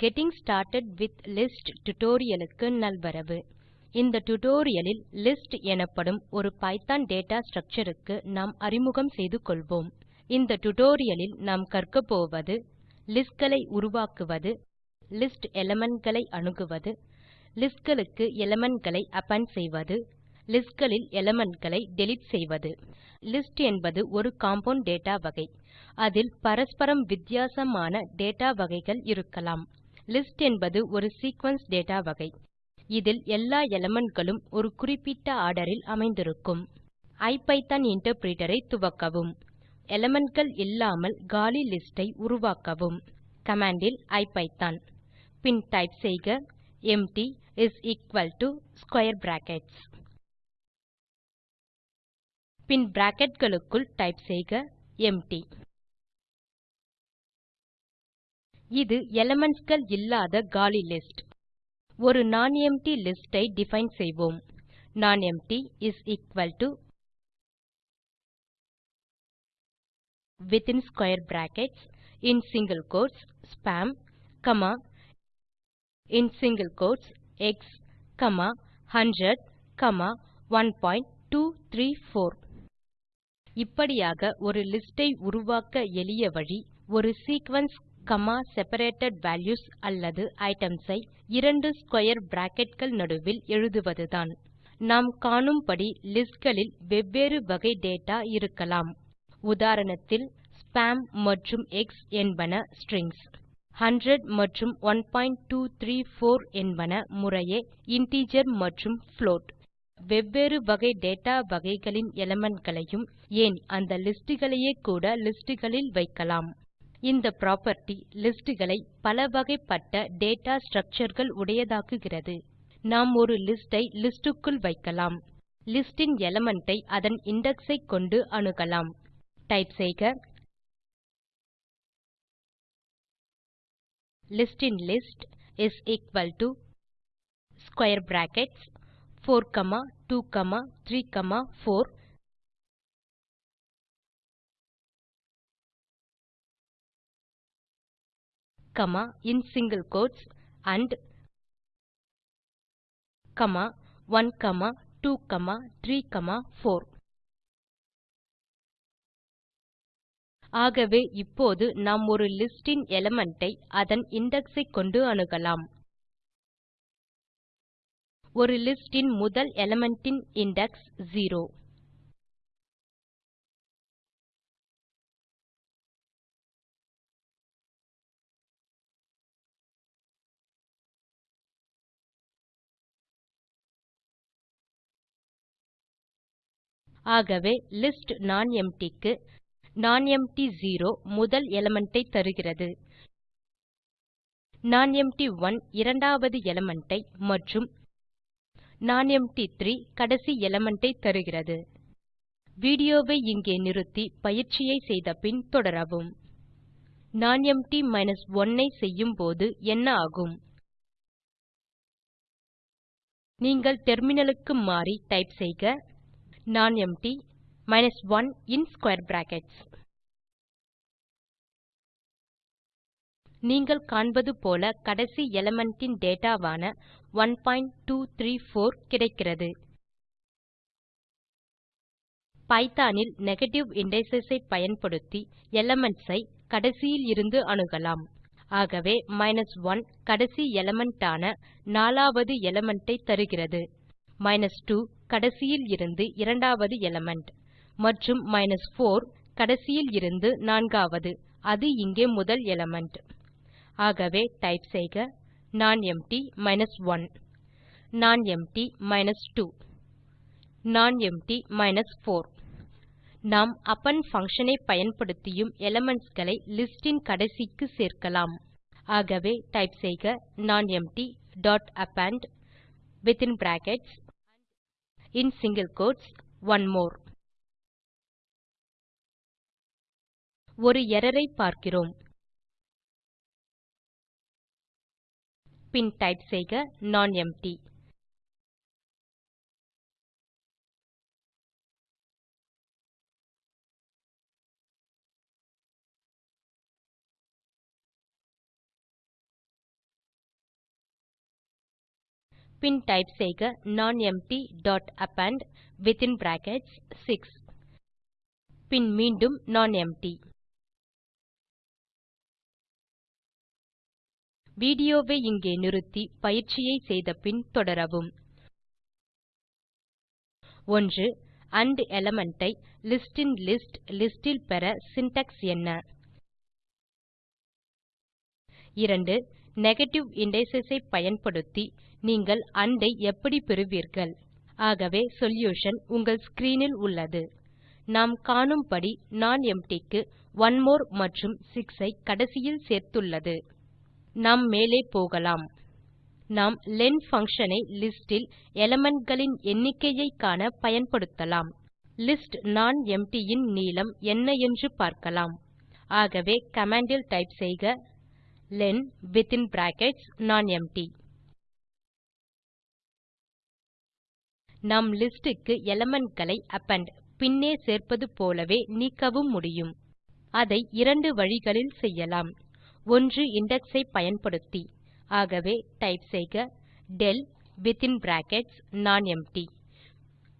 Getting started with list டுடோரியலுக்கு நல்வரவு. இந்த டுடோரியலில் லிஸ்ட் எனப்படும் ஒரு பைத்தோன் டேட்டா ஸ்ட்ரக்சர் நாம் அறிமுகம் செய்து கொள்வோம். இந்த டுடோரியலில் நாம் கற்க போவது லிஸ்ட் களை உருவாக்குவது லிஸ்ட் எலிமெண்ட் களை அணுகுவது லிஸ்ட் களுக்கு எலிமெண்ட் களை அப்பெண்ட் செய்வது லிஸ்ட் களில் எலிமெண்ட் களை டிலீட் செய்வது. லிஸ்ட் என்பது ஒரு காம்பவுண்ட் டேட்டா வகை. அதில் பரஸ்பரம் வித்தியாசமான டேட்டா வகைகள் இருக்கலாம். லிஸ்ட் என்பது ஒரு சீக்வென்ஸ் டேட்டா வகை. இதில் எல்லா எலிமெண்ட் களும் ஒரு குறிப்பிட்ட ஆர்டரில் அமைந்திருக்கும். ஐபிதான் இன்டர்பிரிட்டர் ஐ துவக்கவும். elementகள் இல்லாமல் காலி லிஸ்ட் ஐ உருவாக்கவும். கமாண்ட் இல் ஐபிதான். பின் டைப் செய்க empty is equal to square brackets bin bracket களுக்குள் டைப் செய்க எம்ப்டி இது எலிமென்ட்ஸ் கள் இல்லாத காலி லிஸ்ட் ஒரு non எம்ப்டி லிஸ்ட் ஐ டிஃபைன் செய்வோம். Nonempty is equal to within square brackets in single quotes spam comma in single quotes x comma 100 comma 1234 இப்படியாக ஒரு லிஸ்ட் ஐ உருவாக்க எளிய வழி ஒரு சீக்வென்ஸ் comma செப்பரேட்டட் வால்யூஸ் அல்லது ஐட்டம்ஸ் ஐ இரண்டு ஸ்க்வேர் பிராக்கெட் கள் நடுவில் எழுதுவதுதான். நாம் காணும்படி லிஸ்ட் களில் வெவ்வேறு வகை டேட்டா இருக்கலாம். உதாரணத்தில் ஸ்பாம் மற்றும் எக்ஸ் என்பன ஸ்ட்ரிங்ஸ் 100 மற்றும் 1234 என்பன முறையே இன்டிஜர் மற்றும் புளோட் வெவ்வேறு வகை டேட்டா வகைகளின் எலிமெண்ட் களையும் ஏன் அந்த லிஸ்ட் களையே கூட லிஸ்ட் களில் வைக்கலாம். இந்த புராப்பர்ட்டி லிஸ்ட் களை பலவகைப்பட்ட டேட்டா ஸ்ட்ரக்சர் கள் உடையதாக்குகிறது. நாம் ஒரு லிஸ்ட் ஐ லிஸ்ட் க்குள் வைக்கலாம். லிஸ்ட் இன் எலிமெண்ட் ஐ அதன் இண்டெக்ஸ் ஐ கொண்டு அணுகலாம். டைப் செய்க. List in list is equal to square brackets 4 comma 2 comma 3 comma 4 comma in single quotes and comma 1 comma 2 comma 3 comma 4 ஆகவே இப்போது நாம் ஒரு லிஸ்ட் இன் எலிமெண்ட் ஐ அதன் இண்டெக்ஸ் ஐ கொண்டு அணுகலாம். ஒரு லிஸ்ட் இன் முதல் எலிமெண்ட் இன் இண்டெக்ஸ் 0 ஆகவே லிஸ்ட் நானெம்ப்டி க்கு நானெம்ப்டி0 முதல் எலிமெண்ட் ஐ தருகிறது. நானெம்ப்டி1 இரண்டாவது எலிமெண்ட் ஐ மற்றும் நானெம்ப்டி3 கடைசி எலிமெண்ட் ஐ தருகிறது. வீடியோ வை இங்கே நிறுத்தி பயிற்சியை செய்த பின் தொடரவும். நானெம்ப்டி 1 ஐ செய்யும்போது என்ன ஆகும்? நீங்கள் டெர்மினல் க்கு மாறி டைப் செய்க நானெம்ப்டி 1 இன் ஸ்க்வேர் பிராக்கெட்ஸ் நீங்கள் காண்பது போல கடைசி எலிமெண்ட் டேட்டாவான டேட்டா வான 1234 கிடைக்கிறது. பைத்தோன் இல் நெகேட்டிவ் இண்டிஸ் ஐ பயன்படுத்தி எலிமென்ட்ஸ் ஐ கடைசியில் இருந்து அணுகலாம். ஆகவே 1 கடைசி எலிமெண்ட் ஆன நாலாவது எலிமெண்ட் ஐ தருகிறது. 2 கடைசியில் இருந்து இரண்டாவது எலிமெண்ட் மற்றும் 4 கடைசியில் இருந்து நான்காவது. அது இங்கே முதல் எலிமெண்ட் ஆகவே டைப் செய்க. நானெம்ப்டி 1 நானெம்ப்டி 2 நானெம்ப்டி 4 நாம் அப்பெண்ட் பங்ஷன் ஐ பயன்படுத்தியும் எலிமென்ட்ஸ் களை லிஸ்ட் இன் கடைசிக்கு சேர்க்கலாம். ஆகவே டைப் செய்க. Nonempty dot append within brackets in single quotes one more. ஒரு எர்ரர் ஐ பார்க்கிறோம். பின் டைப் செய்க நானெம்ப்டி பின் டைப் செய்க nonempty dot append within brackets 6 பின் மீண்டும் நானெம்ப்டி வீடியோவை இங்கே நிறுத்தி பயிற்சியை செய்த பின் தொடரவும். 1 ஆண்ட் எலிமெண்ட் ஐ லிஸ்டின்லிஸ்ட் லிஸ்ட் இல் பெற சின்டாக்ஸ் என்ன? 2 நெகட்டிவ் இண்டிஸ் ஐ பயன்படுத்தி நீங்கள் அண்டை ஐ எப்படி பெறுவீர்கள்? ஆகவே சொல்யூஷன் உங்கள் ஸ்க்ரீன் இல் உள்ளது. நாம் காணும்படி நானெம்ப்டி க்கு ஒனிமோர் மற்றும் 6 ஐ கடைசியில் சேர்த்துள்ளது. நாம் மேலே போகலாம். நாம் லென் பங்ஷன் ஐ லிஸ்ட் இல் எலிமெண்ட் களின் எண்ணிக்கையை காண பயன்படுத்தலாம். லிஸ்ட் நானெம்ப்டி இன் நீளம் என்ன என்று பார்க்கலாம். ஆகவே கமாண்ட் டைப் செய்க. லென் வித்தின் brackets நானெம்ப்டி நாம் லிஸ்ட் க்கு எலிமெண்ட் களை அப்பெண்ட் பின்னே சேர்ப்பது போலவே நீக்கவும் முடியும். அதை இரண்டு வழிகளில் செய்யலாம். ஒன்று இண்டெக்ஸ் ஐ பயன்படுத்தி ஆகவே டைப் செய்க del within brackets nonempty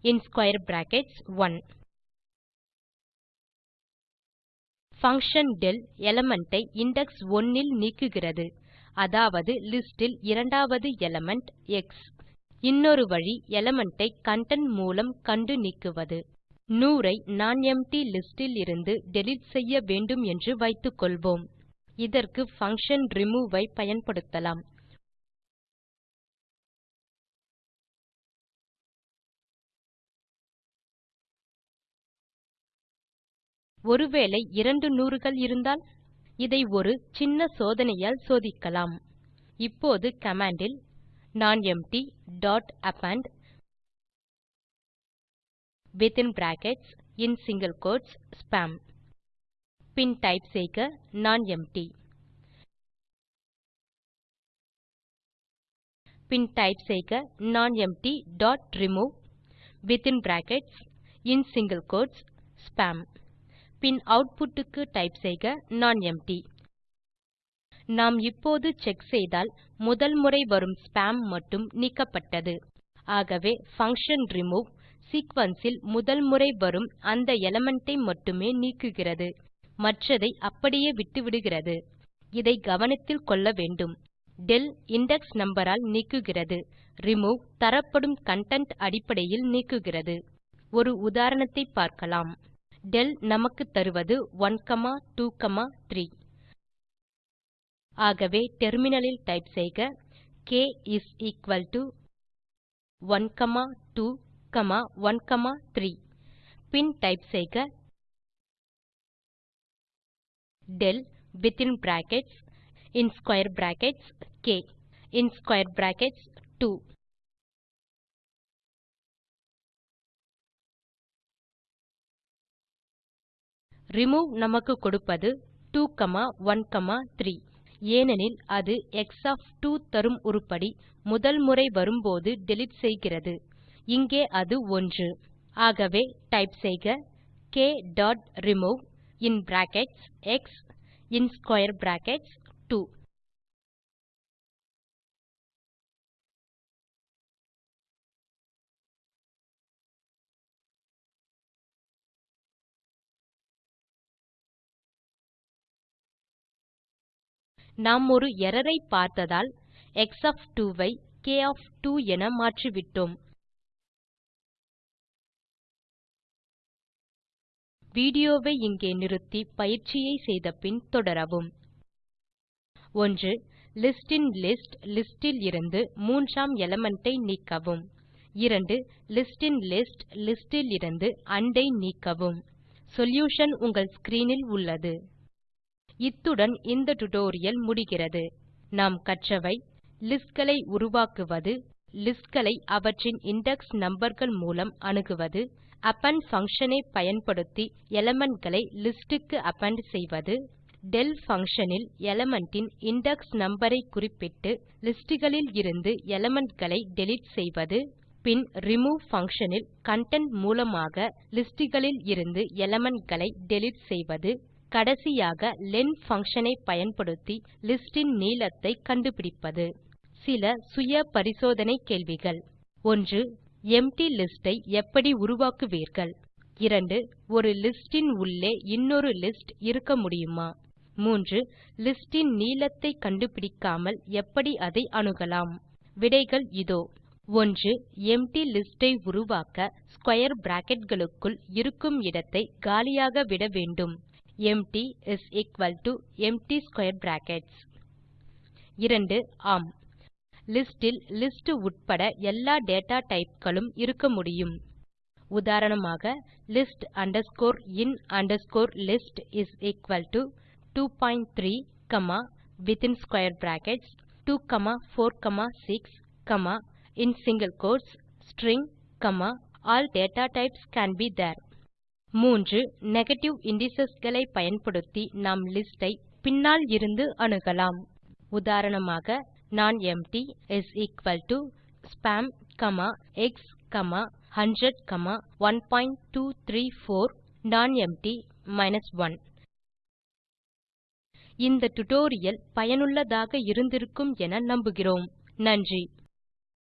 in square brackets 1 function del element I index 1 இல் நீக்குகிறது. அதாவது லிஸ்ட் இல் இரண்டாவது எலிமெண்ட் எக்ஸ் இன்னொரு வழி எலிமெண்ட் ஐ கன்டென்ட் மூலம் கண்டு நீக்குவது. 100 ஐ நானெம்ப்டி லிஸ்ட் இலிருந்து டிலீட் செய்ய வேண்டும் என்று வைத்துக்கொள்வோம். இதற்கு பங்ஷன் ரிமூவ் ஐ பயன்படுத்தலாம். ஒருவேளை இரண்டு நூறுகள் இருந்தால் இதை ஒரு சின்ன சோதனையால் சோதிக்கலாம். இப்போது command will nonempty dot append within brackets in single quotes spam bin type செய்க நானெம்ப்டி பின் டைப் செய்க nonempty dot remove within brackets in single quotes spam bin output க்கு டைப் செய்க நானெம்ப்டி நாம் இப்போது செக் செய்தால் முதல் முறை வரும் ஸ்பாம் மட்டும் நீக்கப்பட்டது. ஆகவே பங்ஷன் ரிமூவ் சீக்வென்ஸ் முதல் முறை வரும் அந்த எலிமெண்ட் ஐ மட்டுமே நீக்குகிறது. மற்றதை அப்படியே விட்டுவிடுகிறது. இதை கவனத்தில் கொள்ள வேண்டும். del இண்டெக்ஸ் நம்பர் ஆல் நீக்குகிறது. ரிமூவ் தரப்படும் கன்டென்ட் அடிப்படையில் நீக்குகிறது. ஒரு உதாரணத்தை பார்க்கலாம். Del நமக்கு தருவது 1 2 3 ஆகவே டெர்மினலில் டைப் செய்க. K இஸ் எக்குவல் டோ 1 2 1 3 பின் டைப் செய்க. del வித்தின் brackets in square brackets k. In square brackets 2 remove நமக்கு கொடுப்பது 2 1 3 ஏனெனில் அது எக்ஸ் ஒஃப் 2 தரும் உருப்படி முதல் முறை வரும்போது டிலீட் செய்கிறது. இங்கே அது 1 ஆகவே டைப் செய்க. K dot remove in brackets x in square brackets 2 நாம் ஒரு எர்ரர் ஐ பார்த்ததால் x ஒஃப் 2 ஐ k ஒஃப் 2 என மாற்றிவிட்டோம். வீடியோவை இங்கே நிறுத்தி பயிற்சியை செய்த பின் தொடரவும் 1 இன் லிஸ்ட் இலிருந்து மூன்றாம் எலிமெண்ட் ஐ நீக்கவும். 2 லிஸ்டின்லிஸ்ட் லிஸ்ட் இலிருந்து ஆண்ட் ஐ நீக்கவும். சொல்யூஷன் உங்கள் ஸ்க்ரீன் இல் உள்ளது. இத்துடன் இந்த டுடோரியல் முடிகிறது. நாம் கற்றவை. லிஸ்ட் களை உருவாக்குவது. லிஸ்ட் களை அவற்றின் இண்டெக்ஸ் நம்பர் மூலம் அணுகுவது. அப்பெண்ட் பங்ஷன் ஐ பயன்படுத்தி எலிமெண்ட் களை லிஸ்ட் க்கு அப்பெண்ட் செய்வது. del பங்ஷன் இல் எலிமெண்ட் இன் இண்டெக்ஸ் நம்பர் ஐ குறிப்பிட்டு லிஸ்ட் களில் இருந்து எலிமெண்ட் களை டிலீட் செய்வது. பின் ரிமூவ் பங்ஷன் இல் கன்டென்ட் மூலமாக லிஸ்ட் களில் இருந்து எலிமெண்ட் களை டிலீட் செய்வது. கடைசியாக லென் பங்ஷன் ஐ பயன்படுத்தி லிஸ்ட் இன் நீளத்தை கண்டுபிடிப்பது. சில சுய பரிசோதனை கேள்விகள். 1 எம்ப்டி லிஸ்ட் ஐ எப்படி உருவாக்குவீர்கள்? 2 ஒரு லிஸ்ட் இன் உள்ளே இன்னொரு லிஸ்ட் இருக்க முடியுமா? 3 லிஸ்ட் இன் நீளத்தை கண்டுபிடிக்காமல் எப்படி அதை அணுகலாம்? விடைகள் இதோ. 1 எம்ப்டி லிஸ்ட் ஐ உருவாக்க ஸ்க்வேர் பிராக்கெட் களுக்குள் இருக்கும் இடத்தை காலியாக விட வேண்டும். Empty is equal to empty square brackets. 2 ஆம். லிஸ்டில் லிஸ்ட் உட்பட எல்லா டேட்டா டைப்களும் இருக்க முடியும். உதாரணமாக list underscore in underscore list is equal to 23 within within brackets 2 4 6 in in quotes quotes string data all data types can there. 3 negative indices களை பயன்படுத்தி நாம் லிஸ்ட் ஐ பின்னால் இருந்து அணுகலாம். உதாரணமாக nonempty is equal to spam comma x comma 100 நான் 1234 minus 1 இந்த டியூட்டோரியல் பயனுள்ளதாக இருந்திருக்கும் என நம்புகிறோம். நன்றி.